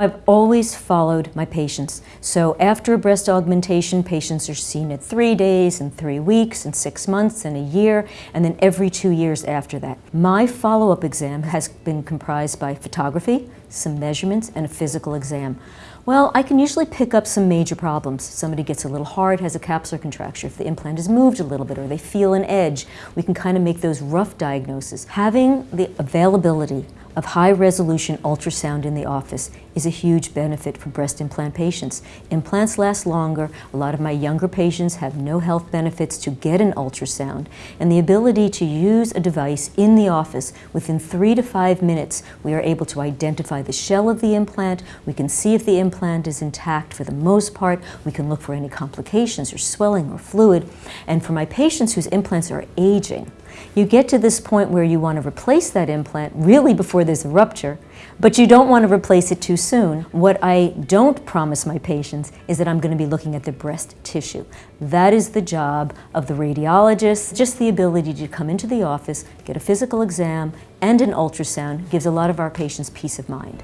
I've always followed my patients. So after a breast augmentation, patients are seen at three days and three weeks and six months and a year, and then every two years after that. My follow-up exam has been comprised by photography, some measurements, and a physical exam. Well, I can usually pick up some major problems. Somebody gets a little hard, has a capsular contracture. If the implant is moved a little bit or they feel an edge, we can kind of make those rough diagnoses. Having the availability of high-resolution ultrasound in the office is a huge benefit for breast implant patients. Implants last longer. A lot of my younger patients have no health benefits to get an ultrasound. And the ability to use a device in the office within three to five minutes, we are able to identify the shell of the implant. We can see if the implant is intact for the most part. We can look for any complications or swelling or fluid. And for my patients whose implants are aging, you get to this point where you want to replace that implant really before there's a rupture, but you don't want to replace it too soon. What I don't promise my patients is that I'm going to be looking at the breast tissue. That is the job of the radiologist. Just the ability to come into the office, get a physical exam, and an ultrasound gives a lot of our patients peace of mind.